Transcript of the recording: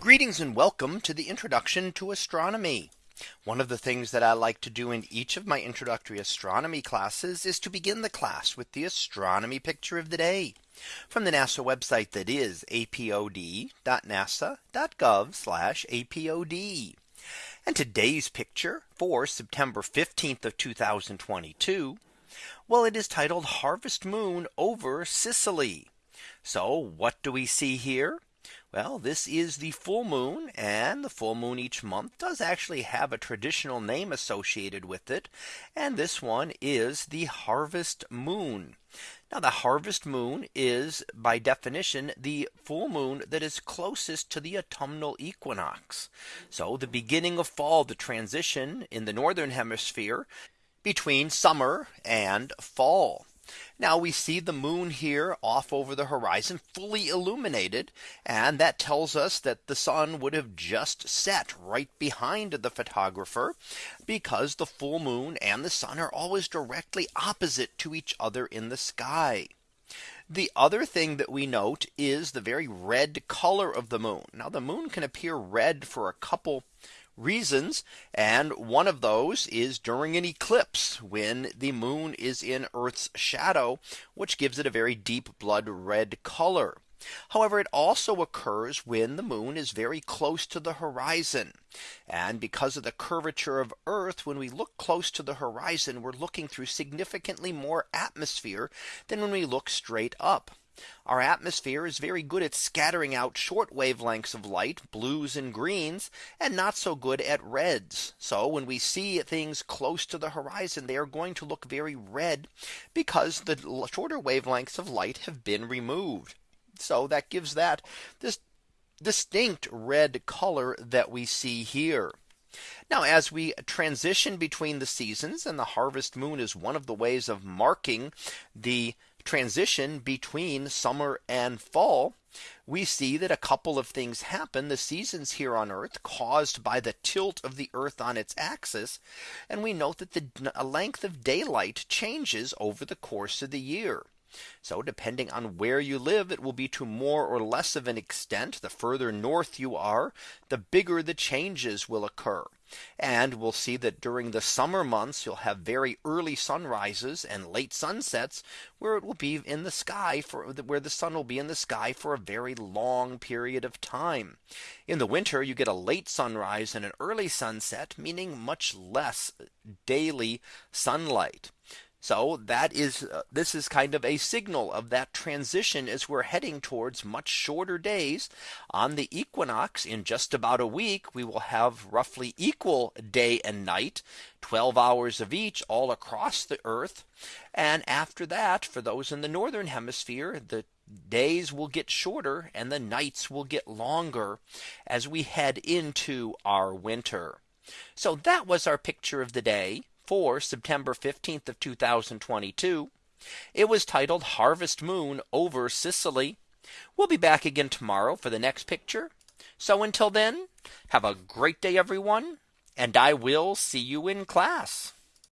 Greetings and welcome to the introduction to astronomy. One of the things that I like to do in each of my introductory astronomy classes is to begin the class with the astronomy picture of the day from the NASA website that is apod.nasa.gov apod. And today's picture for September 15th of 2022. Well, it is titled Harvest Moon over Sicily. So what do we see here? Well, this is the full moon and the full moon each month does actually have a traditional name associated with it. And this one is the harvest moon. Now the harvest moon is by definition the full moon that is closest to the autumnal equinox. So the beginning of fall, the transition in the northern hemisphere between summer and fall. Now we see the moon here off over the horizon fully illuminated. And that tells us that the sun would have just set right behind the photographer because the full moon and the sun are always directly opposite to each other in the sky. The other thing that we note is the very red color of the moon. Now the moon can appear red for a couple reasons. And one of those is during an eclipse when the moon is in Earth's shadow, which gives it a very deep blood red color. However, it also occurs when the moon is very close to the horizon. And because of the curvature of Earth, when we look close to the horizon, we're looking through significantly more atmosphere than when we look straight up. Our atmosphere is very good at scattering out short wavelengths of light, blues and greens, and not so good at reds. So when we see things close to the horizon, they are going to look very red because the shorter wavelengths of light have been removed. So that gives that this distinct red color that we see here. Now as we transition between the seasons and the harvest moon is one of the ways of marking the transition between summer and fall, we see that a couple of things happen the seasons here on Earth caused by the tilt of the Earth on its axis. And we note that the length of daylight changes over the course of the year. So depending on where you live, it will be to more or less of an extent. The further north you are, the bigger the changes will occur. And we'll see that during the summer months, you'll have very early sunrises and late sunsets where it will be in the sky for where the sun will be in the sky for a very long period of time. In the winter, you get a late sunrise and an early sunset, meaning much less daily sunlight. So that is uh, this is kind of a signal of that transition as we're heading towards much shorter days on the equinox in just about a week. We will have roughly equal day and night 12 hours of each all across the earth. And after that, for those in the northern hemisphere, the days will get shorter and the nights will get longer as we head into our winter. So that was our picture of the day for September 15th of 2022. It was titled Harvest Moon over Sicily. We'll be back again tomorrow for the next picture. So until then, have a great day, everyone, and I will see you in class.